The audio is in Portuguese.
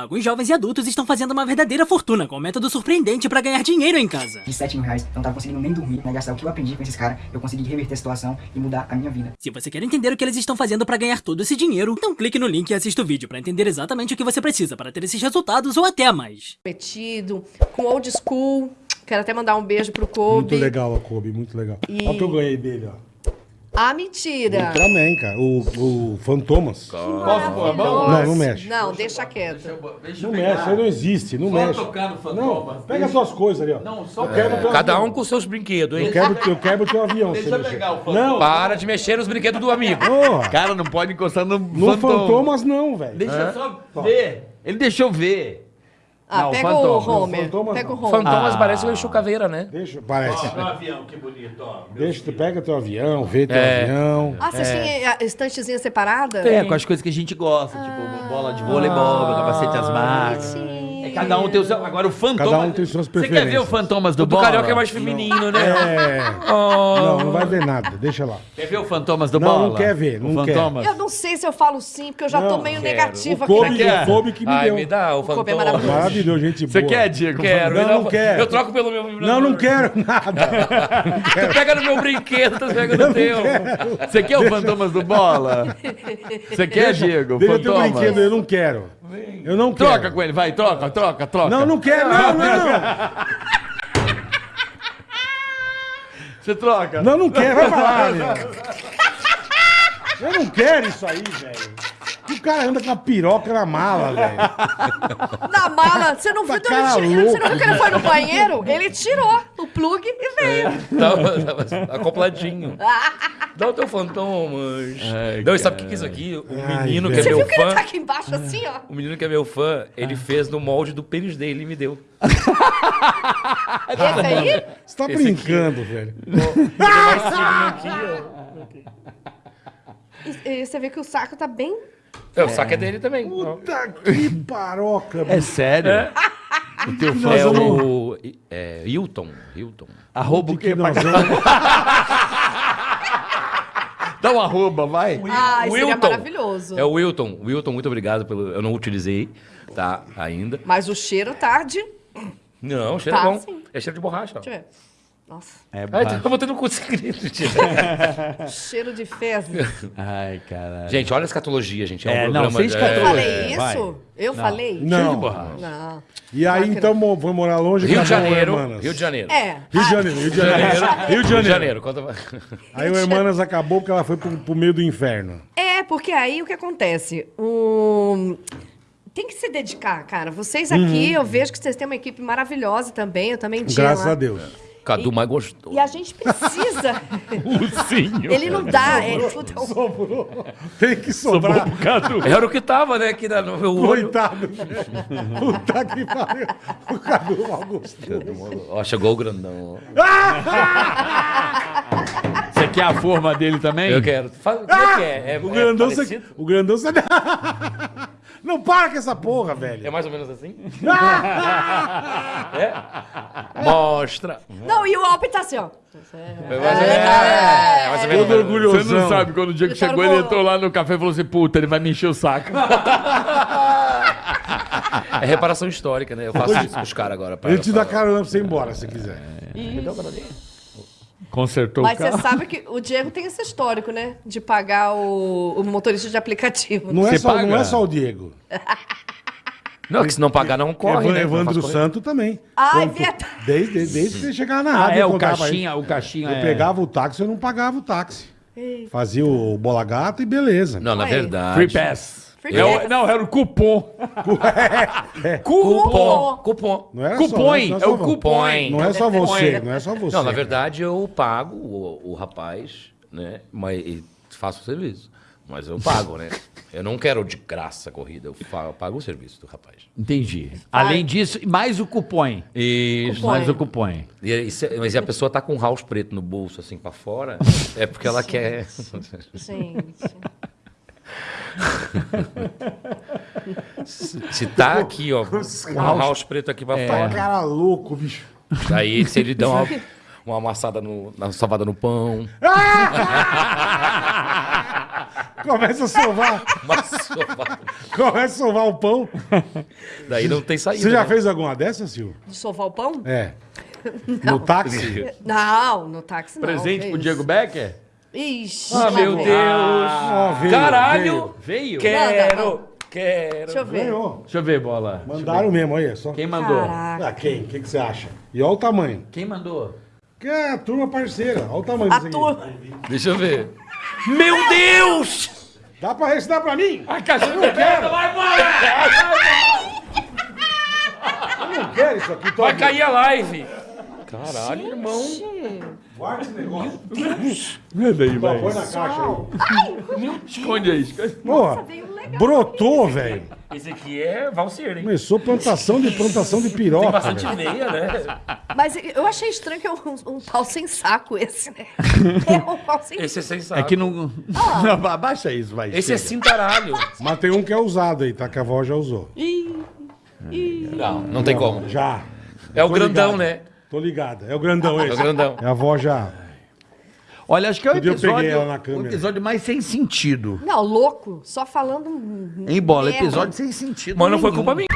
Alguns jovens e adultos estão fazendo uma verdadeira fortuna com um método surpreendente pra ganhar dinheiro em casa. De 7 mil reais, eu não tava conseguindo nem dormir, né? Gastar o que eu aprendi com esses caras, eu consegui reverter a situação e mudar a minha vida. Se você quer entender o que eles estão fazendo pra ganhar todo esse dinheiro, então clique no link e assista o vídeo pra entender exatamente o que você precisa para ter esses resultados ou até mais. Metido, com old school. Quero até mandar um beijo pro Kobe. Muito legal a Kobe, muito legal. E- Olha o que eu ganhei dele, ó. Ah, mentira. Também, cara. O, o Fantomas. Não, não mexe. Não, deixa quieto. Não mexe, aí não existe, não mexe. Não, pega as suas coisas ali, ó. Não, só quebra teu Cada avião. um com seus brinquedos, hein? Eu quebro, eu quebro teu avião, se você mexer. Não, Para de mexer nos brinquedos do amigo. porra. Cara, não pode encostar no, No Fantomas não, velho. Deixa eu só ver. Ele deixou eu ver. Ah, Não, pega Fantomas. o Homer. Fantomas Pega o. Homer. Fantomas Ah. parece o Exu Caveira, né? Deixa, parece. Meu avião, que bonito, ó. Meu Deixa, tu pega teu avião, vê teu É. avião. Ah, vocês têm a estantezinha separada? É, com as coisas que a gente gosta, tipo bola de voleibol, capacete asmático. É, cada um tem o seu. Agora o Fantomas. Cada um tem suas Você quer ver o preferências. Fantomas do O do Bola? Carioca é mais feminino, né? É. Não, não vai ver nada, deixa lá. Quer ver o Fantomas do Não, Bola? não quer ver, O não quer. Fantomas. Eu não sei se eu falo sim, porque eu já tô Não, meio quero. negativa O aqui. Quer? o Kobe que me Ai, deu. me dá o Kobe é Fantomas. maravilhoso. Maravilhoso, gente Você boa. quer, Diego? Quero. Não, não o- quero. Eu troco pelo meu vibrador. Não, não quero nada. Tu pega no meu brinquedo, tu pega no teu. Você quer o Fantomas do Bola? Você quer, Diego? Fantomas? brinquedo, eu não quero. Eu não quero. Troca com ele, vai, troca, troca, troca. Não, não quero, não, não. Você troca. Não, não quero, vai pra lá, meu. Eu não quero isso aí, velho. O cara anda com a piroca na mala, velho. Na mala, você não viu, Tá você não viu que ele foi no banheiro? Ele tirou plug e veio. Tava, tava acopladinho. Dá o teu Fantomas. Ai, não, e sabe o que que é isso aqui? O Ai, menino que é Você meu viu que ele fã. tá aqui embaixo assim, ó? O menino que é meu fã, ele fez no molde do pênis dele e me deu. Esse aí? Você tá brincando, velho. E, e você vê que o saco tá bem... É, o saco é dele também. Puta que paroca, É sério? O teu fã É é o... o. É, Hilton. Hilton. Arroba o que nós vamos... Dá um arroba, vai. Ah, seria Wilton. maravilhoso. É o Wilton. Wilton, muito obrigado pelo. Eu não utilizei, tá? Ainda. Mas o cheiro tá de... Não, cheiro Tá, é bom. sim. É cheiro de borracha. Deixa eu ver. Nossa, É Ai, baixo. eu consegredo, tio. cheiro de fezes. Ai, caralho. Gente, olha a escatologia, gente. É um É, não, programa. sem de- Eu escatologia. falei isso? Eu falei? Não. Não. E aí, então, mo- foi morar longe Rio de o Janeiro. Hermanas. Rio de Janeiro. É. Rio de Janeiro, Rio de Janeiro. Rio de Rio de Janeiro. Aí o Hermanas acabou porque ela foi pro, pro meio do inferno. É, porque aí o que acontece? O... Tem que se dedicar, cara. Vocês aqui, eu vejo que vocês têm uma equipe maravilhosa também. Eu também tinha Graças lá. a Deus. Cadu mais gostoso. E a gente precisa. Ursinho. Ele não dá. É, puta, o- Sobrou. Tem que sobrar. Era o que tava, né? Aqui na- no meu olho. Coitado. Puta que pariu. O Cadu mal gostou. Ó, chegou o grandão. Você quer a forma dele também? Eu quero. Fala, é que é? É, O é grandão, parecido? você... o grandão você... Não para com essa porra, velho. É mais ou menos assim? é? Mostra. Não, e o Alpe tá assim, ó. É mais ou menos. É, mais ou menos. Todo orgulhosão. Você não sabe, quando o Diego Ele tá chegou, ele bolo. entrou lá no café e falou assim, puta, ele vai me encher o saco. É reparação histórica, né? Eu faço isso com os caras agora. pra- Ele te dá pra- carona pra você ir embora, se quiser. Consertou Mas o você carro. sabe que o Diego tem esse histórico, né? De pagar o, o motorista de aplicativo. Não é, Você só, paga? não é só o Diego. Não, que se não pagar, não corre, Evan- né? Evandro. Santo também. Ah, é verdade. Desde, desde, que você chegava na Ah, rádio. é, eu o caixinha, aí. o caixinha Eu é... pegava o táxi, eu não pagava o táxi. Fazia o bola gato e beleza. Não, na Aí. verdade. Free pass. Free É o- não, era o cupom. Cupom. Cupom. Não era só- Cupom, não é só o vo- cupom. Não é só você, não é só você. Não, na verdade eu pago o, o rapaz, né? Mas e faço o serviço. Mas eu pago, né? Eu não quero de graça a corrida, eu pago o serviço do rapaz. Entendi. Além disso, mais o cupom. Isso. Cupom. Mais o cupom. E, aí, se- mas se a pessoa tá com um house preto no bolso, assim, pra fora, é porque ela quer... Gente. Se tá aqui, ó, um house preto aqui pra fora, Cara louco, bicho. aí se ele dá uma, uma amassada no, na salvada no pão, Começa a sovar, começa a sovar o pão. Daí não tem saída. Você já né? fez alguma dessas, Silvio? De sovar o pão? É. No táxi? Não, no táxi não. Presente pro. Diego Becker? Ixi. Ah, meu. Deus. Ó, veio, Caralho! Veio? Quero, quero. Deixa eu ver. Ganhou. Deixa eu ver, bola. Eu Mandaram mesmo, olha só. ver. Quem mandou? Caraca. Ah, quem? O que, que você acha? E olha o tamanho. Quem mandou? Que é a turma parceira. Olha o tamanho A disso turma. aqui. Deixa eu ver. Meu Deus! Dá pra dá pra mim? A caixa não quero! Vai, bola! Eu não quero isso aqui. Vai cair a live. Caralho, irmão. Guarda esse negócio. Manda aí, Põe vai. na caixa aí. Esconde aí. esconde. Porra, brotou, velho. Esse aqui é valseiro, hein? Começou plantação de plantação de piroca. Tem bastante velho. veia, né? Mas eu achei estranho que é um, um pau sem saco esse, né? É um pau sem Esse é sensato. É que não. Não, abaixa isso, vai. Esse é chega. cintaralho. Mas tem um que é usado aí, tá? Que a avó já usou. Não, não tem como. Já. É o Tô grandão, ligado. né? Tô ligado. É o grandão É esse. o grandão. É a avó já. Olha, acho que é o Outro dia eu peguei episódio, ela na o câmera. episódio mais sem sentido. Não, louco. Só falando. Em bola, merda. episódio sem sentido. Mas não foi nenhum. culpa minha.